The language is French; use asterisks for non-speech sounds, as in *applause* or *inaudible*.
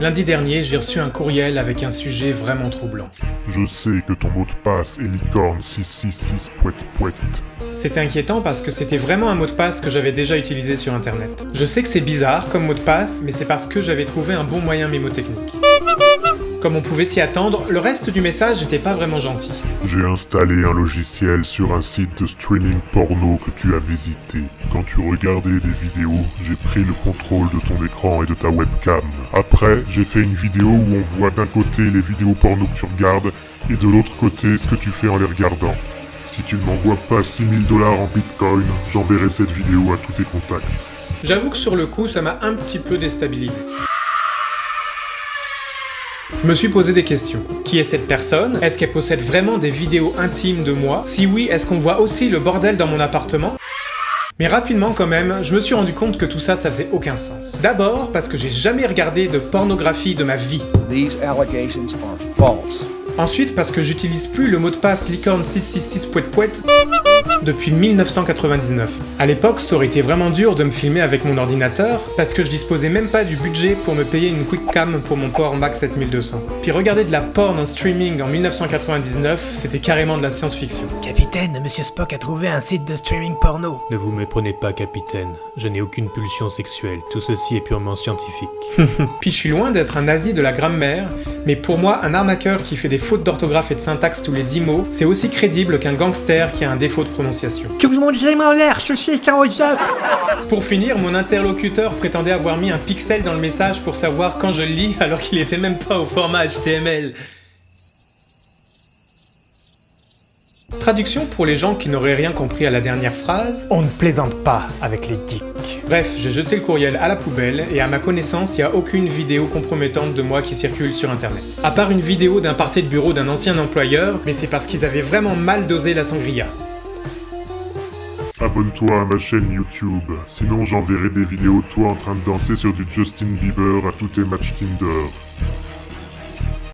Lundi dernier, j'ai reçu un courriel avec un sujet vraiment troublant. Je sais que ton mot de passe est licorne 666 poète poète. C'était inquiétant parce que c'était vraiment un mot de passe que j'avais déjà utilisé sur internet. Je sais que c'est bizarre comme mot de passe, mais c'est parce que j'avais trouvé un bon moyen mémotechnique. Comme on pouvait s'y attendre, le reste du message n'était pas vraiment gentil. J'ai installé un logiciel sur un site de streaming porno que tu as visité. Quand tu regardais des vidéos, j'ai pris le contrôle de ton écran et de ta webcam. Après, j'ai fait une vidéo où on voit d'un côté les vidéos porno que tu regardes et de l'autre côté ce que tu fais en les regardant. Si tu ne m'envoies pas 6000 dollars en bitcoin, j'enverrai cette vidéo à tous tes contacts. J'avoue que sur le coup, ça m'a un petit peu déstabilisé. Je me suis posé des questions. Qui est cette personne? Est-ce qu'elle possède vraiment des vidéos intimes de moi? Si oui, est-ce qu'on voit aussi le bordel dans mon appartement? Mais rapidement quand même, je me suis rendu compte que tout ça, ça faisait aucun sens. D'abord parce que j'ai jamais regardé de pornographie de ma vie. These allegations are false. Ensuite parce que j'utilise plus le mot de passe licorne 666 poète poète depuis 1999. À l'époque, ça aurait été vraiment dur de me filmer avec mon ordinateur parce que je disposais même pas du budget pour me payer une quick cam pour mon port Mac 7200. Puis regarder de la porn en streaming en 1999, c'était carrément de la science-fiction. Capitaine, Monsieur Spock a trouvé un site de streaming porno. Ne vous méprenez pas, capitaine. Je n'ai aucune pulsion sexuelle. Tout ceci est purement scientifique. *laughs* Puis je suis loin d'être un nazi de la grammaire, mais pour moi, un arnaqueur qui fait des fautes d'orthographe et de syntaxe tous les 10 mots, c'est aussi crédible qu'un gangster qui a un défaut de prononciation. Tout le monde en l'air, ceci est un. Pour finir, mon interlocuteur prétendait avoir mis un pixel dans le message pour savoir quand je le lis *laughs* alors qu'il était même pas au format HTML. Traduction pour les gens qui n'auraient rien compris à la dernière phrase. On ne plaisante pas avec les geeks. Bref, j'ai jeté le courriel à la poubelle et à ma connaissance, il n'y a aucune vidéo compromettante de moi qui circule sur internet. À part une vidéo d'un party de bureau d'un ancien employeur, mais c'est parce qu'ils avaient vraiment mal dosé la sangria. Abonne-toi à ma chaîne YouTube, sinon j'enverrai des vidéos toi en train de danser sur du Justin Bieber à tous tes matchs Tinder.